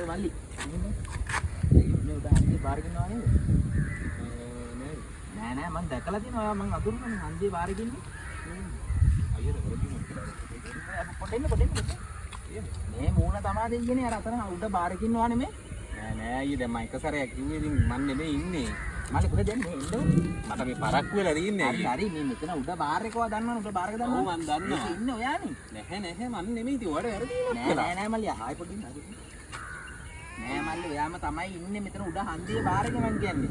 ඒ මල්ලි. මේ උඩ හන්දිය බාරගෙන ආවේ නේද? නෑ නෑ මං දැකලා තියෙනවා ඔයා මං අඳුරන්නේ හන්දිය බාරගෙන ඉන්නේ. අයියට වරදිනවා පොඩ එන්න පොඩ එන්න. මේ මූණ තමා දෙන්නේ අර අතන උඩ බාරකින් වා නෙමෙයි. නෑ නෑ අයියේ දැන් මම එක සැරයක් කිව්වේ ඉතින් මන් නෙමෙයි ඉන්නේ මල්ලි කොහෙද යන්නේ. මට මේ පරක්කු වෙලා තියෙන්නේ හරි හරි මේ මෙතන උඩ බාර් එකව දන්නවනේ උඩ බාර් එක දන්නවනේ. ඔව්, මං දන්නවා. ඉන්නේ ඔයානේ. නැහැ නැහැ මන් නෙමෙයි ඉතින් ඔයාලට වැරදිනවා නෑ නෑ නෑ මල්ලි ආයි පොඩි ඉන්න. නෑ මල්ලි ඔයාම තමයි ඉන්නේ මෙතන උඩ හන්දියේ බාර් මං කියන්නේ.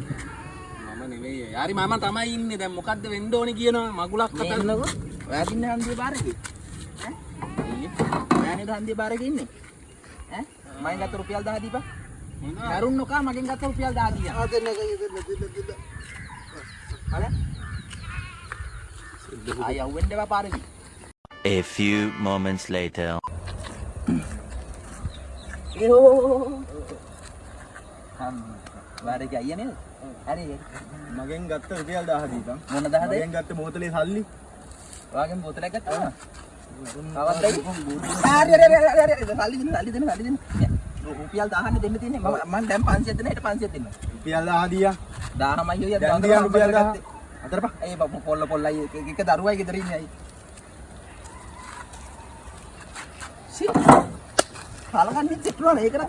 මම නෙමෙයි යාරි මම තමයි ඉන්නේ දැන් මොකද්ද වෙන්න ඕනේ කියනවා මගුලක් මේ කතා එන්නකෝ. ඔයා ඉන්නේ හන්දියේ බාර්. ඈ? ඔයා නේද හන්දියේ බාර් ඉන්නේ? ඈ? මගෙන් ගත්ත රුපියල් 10 දීපන්. කරුන් නොකා මගෙන් ගත්ත රුපියල් 10 දීයන්. ආ දෙන්න දෙන්න දෙන්න දෙන්න. හරි? ආයි යවෙන්න එපා පාරේ. A few moments later. හම් බාර් එකේ අයියා නේද? හරි. මගෙන් ගත්ත රුපියල් 10 දීපන්. මොන 10ද? මගෙන් ගත්ත බෝතලේ සල්ලි. ඔයාගෙන් බෝතලයක් ගත්තා. කවද්දයි? හරි හරි හරි හරි. සල්ලි දෙන්න සල්ලි දෙන්න සල්ලි දෙන්න. රුපියල් 10 දෙන්න තියෙන්නේ. මම මම දැන් 500 දෙන්න හෙට 500 දෙන්න. රුපියල් 10 දීයා. 10මයි ඔය දැන් දීයා රුපියල් 10. අතරපා. ඒ බබ පොල්ල පොල්ලයි එක දරුවයි ගෙදර ඉන්නේ අයි. සි. කලකන්නේ චෙක්නවා ඒකන.